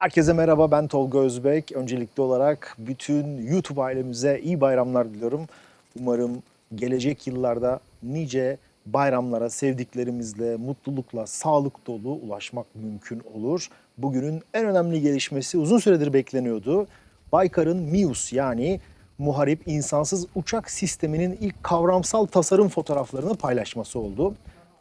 Herkese merhaba ben Tolga Özbek. Öncelikli olarak bütün YouTube ailemize iyi bayramlar diliyorum. Umarım gelecek yıllarda nice bayramlara sevdiklerimizle, mutlulukla, sağlık dolu ulaşmak mümkün olur. Bugünün en önemli gelişmesi uzun süredir bekleniyordu. Baykar'ın MIUS yani Muharip İnsansız Uçak Sistemi'nin ilk kavramsal tasarım fotoğraflarını paylaşması oldu.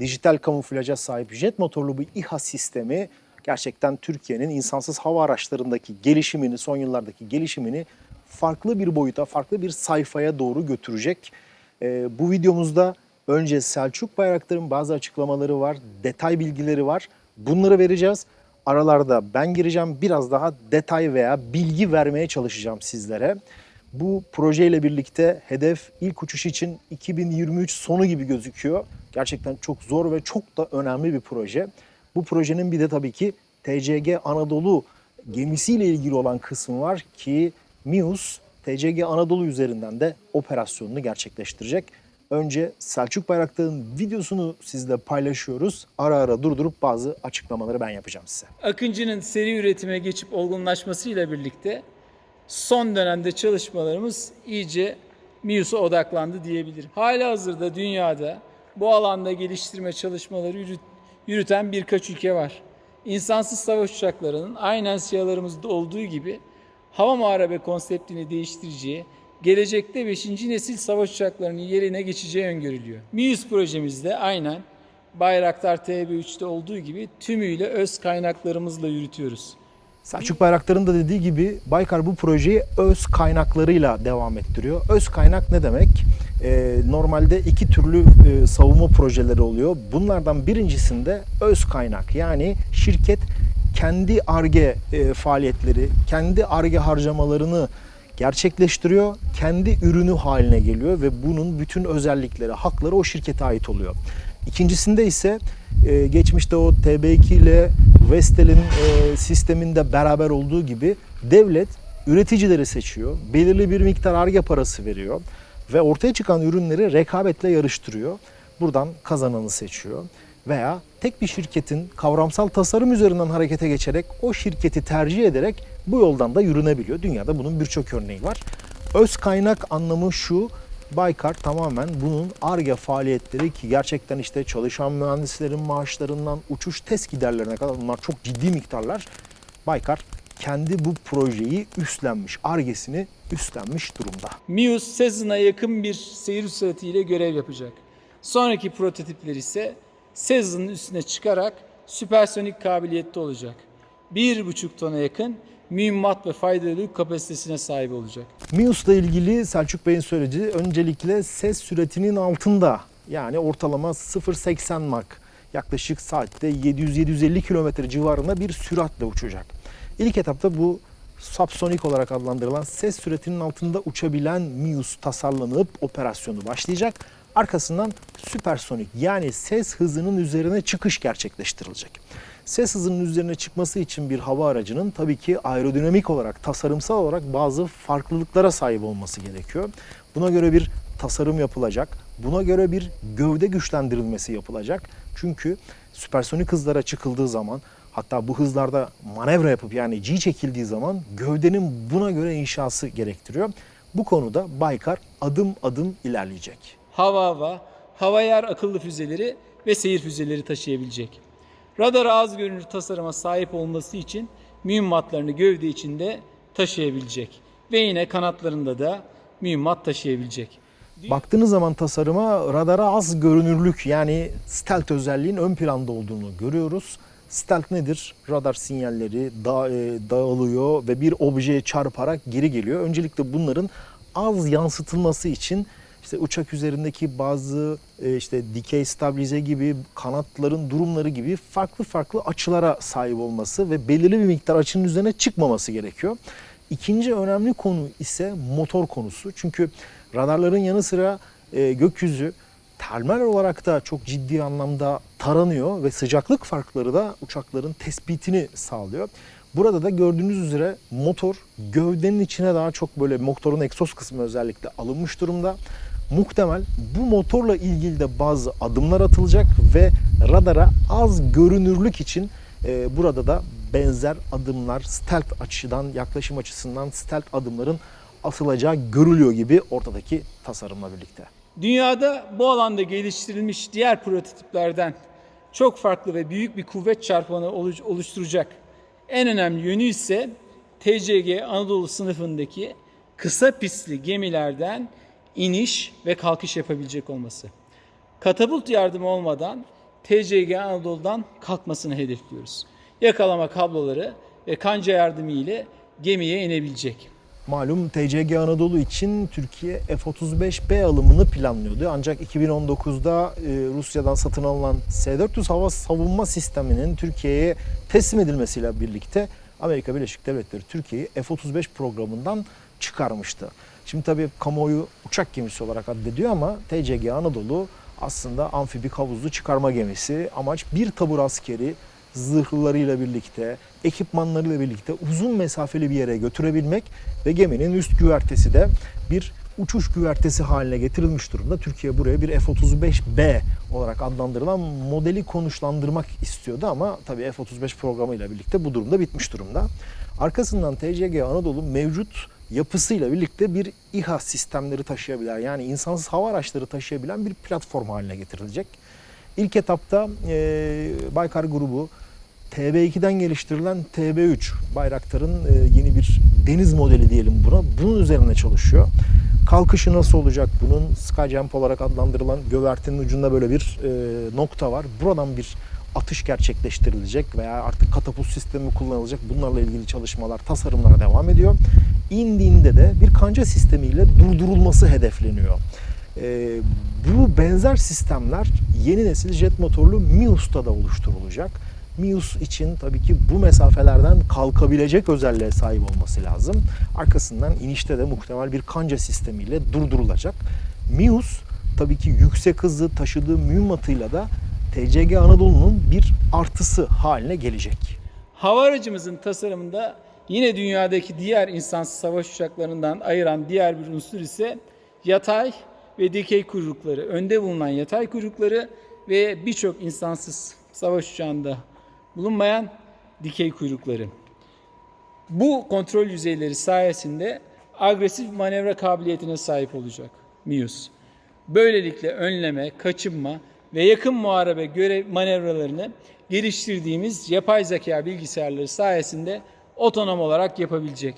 Dijital kamuflaja sahip jet motorlu bu İHA sistemi gerçekten Türkiye'nin insansız hava araçlarındaki gelişimini, son yıllardaki gelişimini farklı bir boyuta, farklı bir sayfaya doğru götürecek. Ee, bu videomuzda önce Selçuk Bayraktar'ın bazı açıklamaları var, detay bilgileri var. Bunları vereceğiz. Aralarda ben gireceğim, biraz daha detay veya bilgi vermeye çalışacağım sizlere. Bu projeyle birlikte hedef ilk uçuş için 2023 sonu gibi gözüküyor. Gerçekten çok zor ve çok da önemli bir proje. Bu projenin bir de tabii ki TCG Anadolu gemisiyle ilgili olan kısmı var ki MIUS TCG Anadolu üzerinden de operasyonunu gerçekleştirecek. Önce Selçuk Bayraktar'ın videosunu sizle paylaşıyoruz. Ara ara durdurup bazı açıklamaları ben yapacağım size. Akıncı'nın seri üretime geçip olgunlaşmasıyla birlikte son dönemde çalışmalarımız iyice MIUS'a odaklandı diyebilirim. Hala hazırda dünyada bu alanda geliştirme çalışmaları yürüt- yürüten birkaç ülke var. İnsansız savaş uçaklarının aynen siyalarımızda olduğu gibi hava muharebe konseptini değiştireceği, gelecekte 5. nesil savaş uçaklarının yerine geçeceği öngörülüyor. MIUS projemizde aynen Bayraktar TB3'te olduğu gibi tümüyle öz kaynaklarımızla yürütüyoruz. Selçuk Bayraktar'ın da dediği gibi Baykar bu projeyi öz kaynaklarıyla devam ettiriyor. Öz kaynak ne demek? Ee, normalde iki türlü e, savunma projeleri oluyor. Bunlardan birincisinde öz kaynak yani şirket kendi ARGE e, faaliyetleri, kendi ARGE harcamalarını gerçekleştiriyor. Kendi ürünü haline geliyor ve bunun bütün özellikleri, hakları o şirkete ait oluyor. İkincisinde ise e, geçmişte o TB2 ile Vestel'in sisteminde beraber olduğu gibi devlet üreticileri seçiyor. Belirli bir miktar arge parası veriyor ve ortaya çıkan ürünleri rekabetle yarıştırıyor. Buradan kazananı seçiyor veya tek bir şirketin kavramsal tasarım üzerinden harekete geçerek o şirketi tercih ederek bu yoldan da yürünebiliyor. Dünyada bunun birçok örneği var. Öz kaynak anlamı şu, Baykar tamamen bunun ARGE faaliyetleri ki gerçekten işte çalışan mühendislerin maaşlarından uçuş test giderlerine kadar bunlar çok ciddi miktarlar. Baykar kendi bu projeyi üstlenmiş, ARGE'sini üstlenmiş durumda. MIUS Sezon'a yakın bir seyir süratiyle görev yapacak. Sonraki prototipler ise Sezon'un üstüne çıkarak süpersonik kabiliyette olacak. 1,5 tona yakın mühimmat ve faydalı yük kapasitesine sahip olacak. MIUS'la ilgili Selçuk Bey'in söylediği öncelikle ses süratinin altında yani ortalama 0.80 Mach yaklaşık saatte 700-750 km civarında bir süratle uçacak. İlk etapta bu subsonik olarak adlandırılan ses süratinin altında uçabilen MIUS tasarlanıp operasyonu başlayacak. Arkasından süpersonik yani ses hızının üzerine çıkış gerçekleştirilecek. Ses hızının üzerine çıkması için bir hava aracının tabii ki aerodinamik olarak, tasarımsal olarak bazı farklılıklara sahip olması gerekiyor. Buna göre bir tasarım yapılacak. Buna göre bir gövde güçlendirilmesi yapılacak. Çünkü süpersonik hızlara çıkıldığı zaman hatta bu hızlarda manevra yapıp yani G çekildiği zaman gövdenin buna göre inşası gerektiriyor. Bu konuda Baykar adım adım ilerleyecek. Hava hava, hava yer akıllı füzeleri ve seyir füzeleri taşıyabilecek. Radar az görünür tasarıma sahip olması için mühimmatlarını gövde içinde taşıyabilecek. Ve yine kanatlarında da mühimmat taşıyabilecek. Baktığınız zaman tasarıma radara az görünürlük yani stealth özelliğin ön planda olduğunu görüyoruz. Stealth nedir? Radar sinyalleri da, e, dağılıyor ve bir objeye çarparak geri geliyor. Öncelikle bunların az yansıtılması için işte uçak üzerindeki bazı e, işte dikey stabilize gibi kanatların durumları gibi farklı farklı açılara sahip olması ve belirli bir miktar açının üzerine çıkmaması gerekiyor. İkinci önemli konu ise motor konusu. Çünkü radarların yanı sıra e, gökyüzü termal olarak da çok ciddi anlamda taranıyor ve sıcaklık farkları da uçakların tespitini sağlıyor. Burada da gördüğünüz üzere motor gövdenin içine daha çok böyle motorun egzoz kısmı özellikle alınmış durumda. Muhtemel bu motorla ilgili de bazı adımlar atılacak ve radara az görünürlük için e, burada da benzer adımlar stealth açıdan, yaklaşım açısından stealth adımların atılacağı görülüyor gibi ortadaki tasarımla birlikte. Dünyada bu alanda geliştirilmiş diğer prototiplerden çok farklı ve büyük bir kuvvet çarpanı oluş- oluşturacak. En önemli yönü ise TCG Anadolu sınıfındaki kısa pistli gemilerden iniş ve kalkış yapabilecek olması. Katapult yardımı olmadan TCG Anadolu'dan kalkmasını hedefliyoruz. Yakalama kabloları ve kanca yardımı ile gemiye inebilecek. Malum TCG Anadolu için Türkiye F-35B alımını planlıyordu. Ancak 2019'da e, Rusya'dan satın alınan S-400 hava savunma sisteminin Türkiye'ye teslim edilmesiyle birlikte Amerika Birleşik Devletleri Türkiye'yi F-35 programından çıkarmıştı. Şimdi tabii kamuoyu uçak gemisi olarak addediyor ama TCG Anadolu aslında amfibik havuzlu çıkarma gemisi. Amaç bir tabur askeri zırhlarıyla birlikte, ekipmanlarıyla birlikte uzun mesafeli bir yere götürebilmek ve geminin üst güvertesi de bir uçuş güvertesi haline getirilmiş durumda. Türkiye buraya bir F-35B olarak adlandırılan modeli konuşlandırmak istiyordu ama tabii F-35 programıyla birlikte bu durumda bitmiş durumda. Arkasından TCG Anadolu mevcut yapısıyla birlikte bir İHA sistemleri taşıyabilen yani insansız hava araçları taşıyabilen bir platform haline getirilecek. İlk etapta e, Baykar grubu TB2'den geliştirilen TB3 Bayraktar'ın e, yeni bir deniz modeli diyelim buna. Bunun üzerine çalışıyor. Kalkışı nasıl olacak bunun? Skyjump olarak adlandırılan gövertinin ucunda böyle bir e, nokta var. Buradan bir atış gerçekleştirilecek veya artık katapult sistemi kullanılacak. Bunlarla ilgili çalışmalar, tasarımlara devam ediyor. İndiğinde de bir kanca sistemiyle durdurulması hedefleniyor. Ee, bu benzer sistemler yeni nesil jet motorlu Mius'ta da oluşturulacak. Mius için tabii ki bu mesafelerden kalkabilecek özelliğe sahip olması lazım. Arkasından inişte de muhtemel bir kanca sistemiyle durdurulacak. Mius tabii ki yüksek hızı taşıdığı mühimmatıyla da TCG Anadolu'nun bir artısı haline gelecek. Hava aracımızın tasarımında yine dünyadaki diğer insansız savaş uçaklarından ayıran diğer bir unsur ise yatay ve dikey kuyrukları. Önde bulunan yatay kuyrukları ve birçok insansız savaş uçağında bulunmayan dikey kuyrukları. Bu kontrol yüzeyleri sayesinde agresif manevra kabiliyetine sahip olacak MIUS. Böylelikle önleme, kaçınma ve yakın muharebe görev manevralarını geliştirdiğimiz yapay zeka bilgisayarları sayesinde otonom olarak yapabilecek.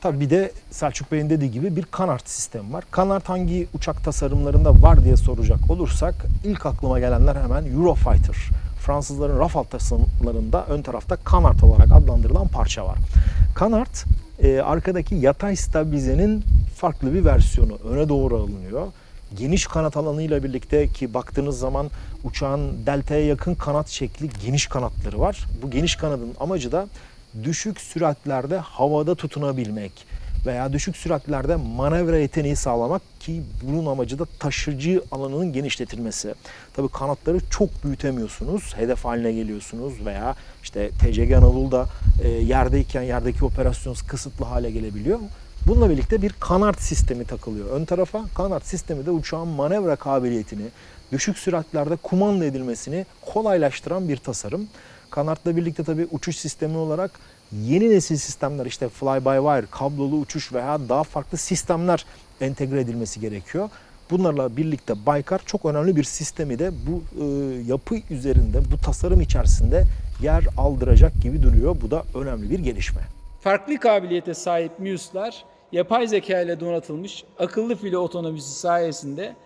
Tabii bir de Selçuk Bey'in dediği gibi bir kanart sistemi var. Kanart hangi uçak tasarımlarında var diye soracak olursak ilk aklıma gelenler hemen Eurofighter. Fransızların Rafale tasarımlarında ön tarafta kanart olarak adlandırılan parça var. Kanart e, arkadaki yatay stabilizenin farklı bir versiyonu. Öne doğru alınıyor. Geniş kanat alanıyla birlikte ki baktığınız zaman uçağın deltaya yakın kanat şekli geniş kanatları var. Bu geniş kanadın amacı da düşük süratlerde havada tutunabilmek veya düşük süratlerde manevra yeteneği sağlamak ki bunun amacı da taşıcı alanının genişletilmesi. Tabii kanatları çok büyütemiyorsunuz, hedef haline geliyorsunuz veya işte TCG Anadolu'da e, yerdeyken yerdeki operasyon kısıtlı hale gelebiliyor. Bununla birlikte bir kanat sistemi takılıyor. Ön tarafa kanat sistemi de uçağın manevra kabiliyetini, düşük süratlerde kumanda edilmesini kolaylaştıran bir tasarım. Kanatla birlikte tabii uçuş sistemi olarak yeni nesil sistemler işte fly by wire, kablolu uçuş veya daha farklı sistemler entegre edilmesi gerekiyor. Bunlarla birlikte Baykar çok önemli bir sistemi de bu e, yapı üzerinde, bu tasarım içerisinde yer aldıracak gibi duruyor. Bu da önemli bir gelişme. Farklı kabiliyete sahip MIUS'lar yapay zeka ile donatılmış akıllı filo otonomisi sayesinde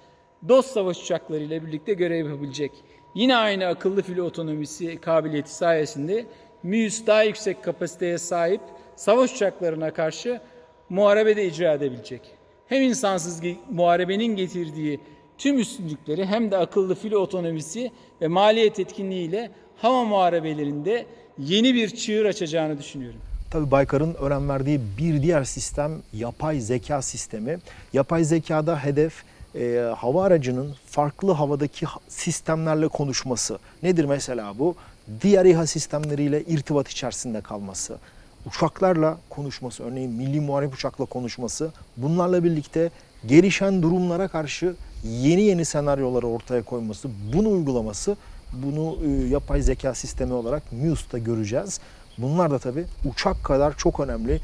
dost savaş uçakları ile birlikte görev yapabilecek. Yine aynı akıllı filo otonomisi kabiliyeti sayesinde MIUS daha yüksek kapasiteye sahip savaş uçaklarına karşı muharebede icra edebilecek. Hem insansız muharebenin getirdiği tüm üstünlükleri hem de akıllı filo otonomisi ve maliyet etkinliğiyle hava muharebelerinde yeni bir çığır açacağını düşünüyorum. Tabii Baykar'ın önem verdiği bir diğer sistem yapay zeka sistemi. Yapay zekada hedef e, hava aracının farklı havadaki ha- sistemlerle konuşması. Nedir mesela bu? Diğer İHA sistemleriyle irtibat içerisinde kalması. Uçaklarla konuşması, örneğin milli muharip uçakla konuşması. Bunlarla birlikte gelişen durumlara karşı yeni yeni senaryoları ortaya koyması, bunu uygulaması, bunu e, yapay zeka sistemi olarak MUSE'da göreceğiz. Bunlar da tabii uçak kadar çok önemli,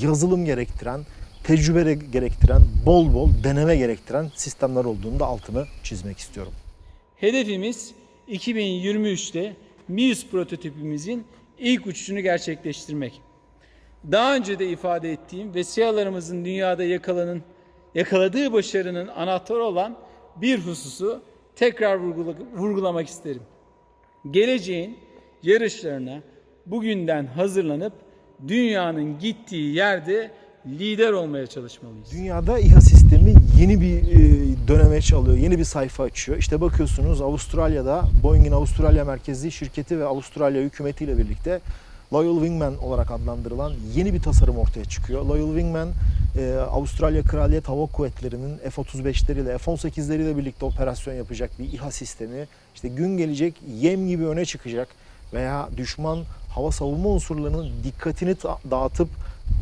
yazılım gerektiren, tecrübe gerektiren, bol bol deneme gerektiren sistemler olduğunu da altını çizmek istiyorum. Hedefimiz 2023'te Mius prototipimizin ilk uçuşunu gerçekleştirmek. Daha önce de ifade ettiğim ve SİHA'larımızın dünyada yakalanın, yakaladığı başarının anahtarı olan bir hususu tekrar vurgula- vurgulamak isterim. Geleceğin yarışlarına bugünden hazırlanıp dünyanın gittiği yerde lider olmaya çalışmalıyız. Dünyada İHA sistemi yeni bir e, dönemeç alıyor, yeni bir sayfa açıyor. İşte bakıyorsunuz Avustralya'da Boeing'in Avustralya merkezli şirketi ve Avustralya hükümetiyle birlikte Loyal Wingman olarak adlandırılan yeni bir tasarım ortaya çıkıyor. Loyal Wingman, e, Avustralya Kraliyet Hava Kuvvetleri'nin F-35'leriyle, F-18'leriyle birlikte operasyon yapacak bir İHA sistemi. İşte gün gelecek yem gibi öne çıkacak veya düşman hava savunma unsurlarının dikkatini dağıtıp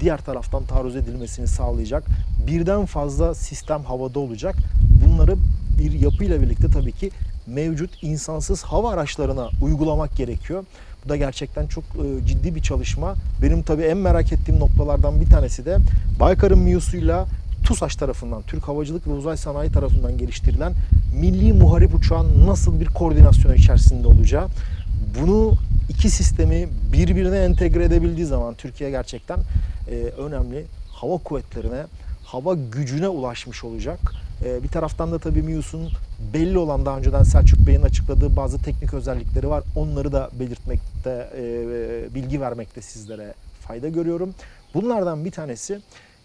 diğer taraftan taarruz edilmesini sağlayacak. Birden fazla sistem havada olacak. Bunları bir yapıyla birlikte tabii ki mevcut insansız hava araçlarına uygulamak gerekiyor. Bu da gerçekten çok e, ciddi bir çalışma. Benim tabii en merak ettiğim noktalardan bir tanesi de Baykar'ın MİUS'uyla TUSAŞ tarafından, Türk Havacılık ve Uzay Sanayi tarafından geliştirilen milli muharip uçağın nasıl bir koordinasyon içerisinde olacağı. Bunu iki sistemi birbirine entegre edebildiği zaman Türkiye gerçekten e, önemli hava kuvvetlerine, hava gücüne ulaşmış olacak. E, bir taraftan da tabii MİUS'un belli olan daha önceden Selçuk Bey'in açıkladığı bazı teknik özellikleri var. Onları da belirtmekte, e, bilgi vermekte sizlere fayda görüyorum. Bunlardan bir tanesi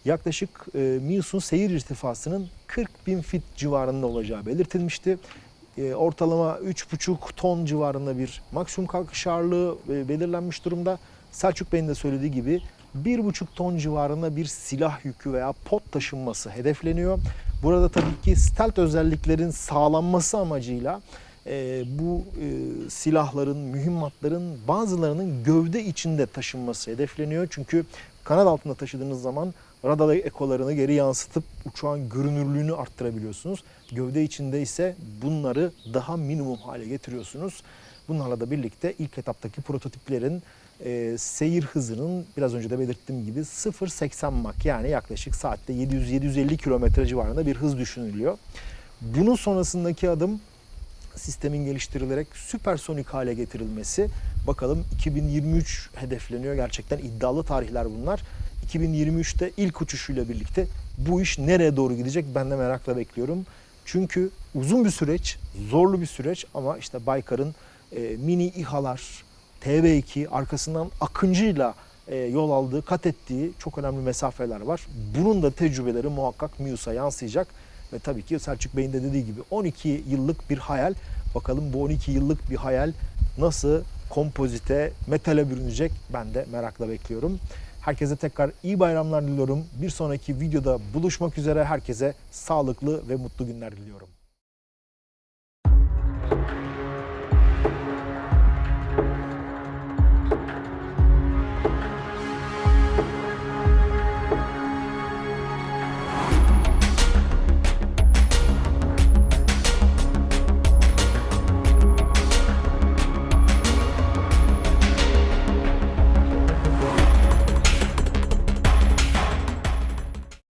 yaklaşık e, MİUS'un seyir irtifasının 40 bin fit civarında olacağı belirtilmişti. E, ortalama 3,5 ton civarında bir maksimum kalkış ağırlığı e, belirlenmiş durumda. Selçuk Bey'in de söylediği gibi 1,5 ton civarında bir silah yükü veya pot taşınması hedefleniyor. Burada tabii ki stealth özelliklerin sağlanması amacıyla e, bu e, silahların, mühimmatların bazılarının gövde içinde taşınması hedefleniyor. Çünkü kanat altında taşıdığınız zaman radar ekolarını geri yansıtıp uçağın görünürlüğünü arttırabiliyorsunuz. Gövde içinde ise bunları daha minimum hale getiriyorsunuz. Bunlarla da birlikte ilk etaptaki prototiplerin e, seyir hızının biraz önce de belirttiğim gibi 0.80 Mach yani yaklaşık saatte 700-750 kilometre civarında bir hız düşünülüyor. Bunun sonrasındaki adım sistemin geliştirilerek süpersonik hale getirilmesi. Bakalım 2023 hedefleniyor. Gerçekten iddialı tarihler bunlar. 2023'te ilk uçuşuyla birlikte bu iş nereye doğru gidecek ben de merakla bekliyorum. Çünkü uzun bir süreç, zorlu bir süreç ama işte Baykar'ın e, mini İHA'lar, TB2 arkasından Akıncı'yla e, yol aldığı, kat ettiği çok önemli mesafeler var. Bunun da tecrübeleri muhakkak MİUS'a yansıyacak. Ve tabii ki Selçuk Bey'in de dediği gibi 12 yıllık bir hayal. Bakalım bu 12 yıllık bir hayal nasıl kompozite, metale bürünecek ben de merakla bekliyorum. Herkese tekrar iyi bayramlar diliyorum. Bir sonraki videoda buluşmak üzere herkese sağlıklı ve mutlu günler diliyorum.